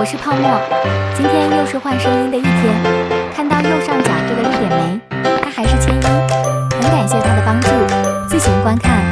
我是泡沫，今天又是换声音的一天。看到右上角这个绿点没？它还是千一，很感谢他的帮助，自行观看。